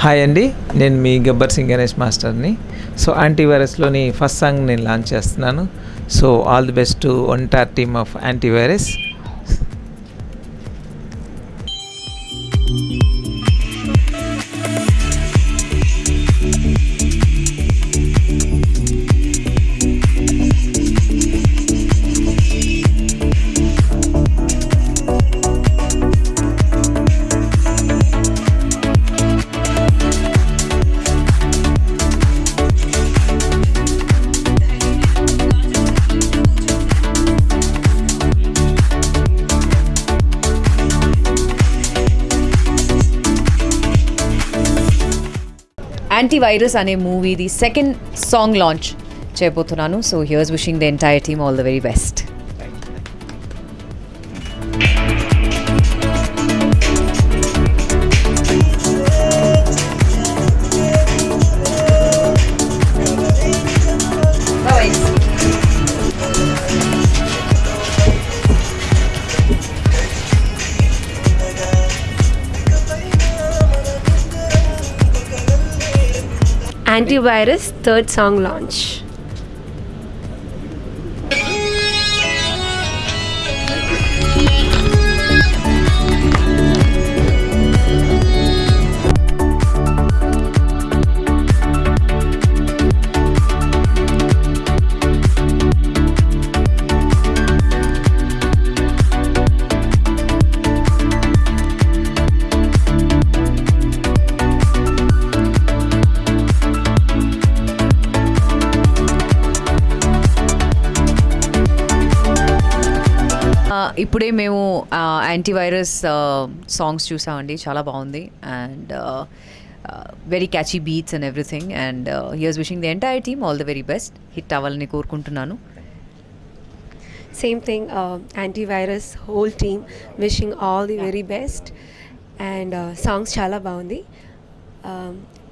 Hi అండి నేను మీ గబ్బర్ సింగ్ గణేష్ మాస్టర్ని. సో యాంటీవైరస్లోని ఫస్ట్ సాంగ్ నేను లాంచ్ చేస్తున్నాను. So all the best to entire team of Antivirus Antivirus and a movie, the second song launch. Chepothunanu. So here's wishing the entire team all the very best. Antivirus third song launch. ఇప్పుడే మేము antivirus songs చూసామండి. చాలా బాగుంది. And very catchy beats and everything and you're wishing the entire team all the very best hit అవ్వాలని కోరుకుంటున్నాను. Same thing Antivirus whole team wishing all the very best and songs చాలా బాగుంది.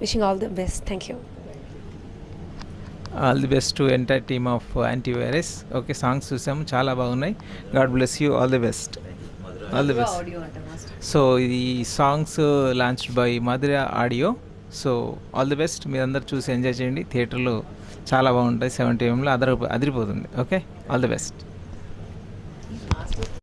Wishing all the best thank you all the best to entire team of Antivirus. Okay songs చూసాము చాలా బాగున్నాయి. God bless you all the best. All the best. So ఈ songs launch by Madhura audio. So all the best. మీరందరూ చూసి enjoy చేయండి. థియేటర్లో చాలా బాగుంటాయి. సెవెంటీ ఎంలో అదర అదిరిపోతుంది. Okay all the best.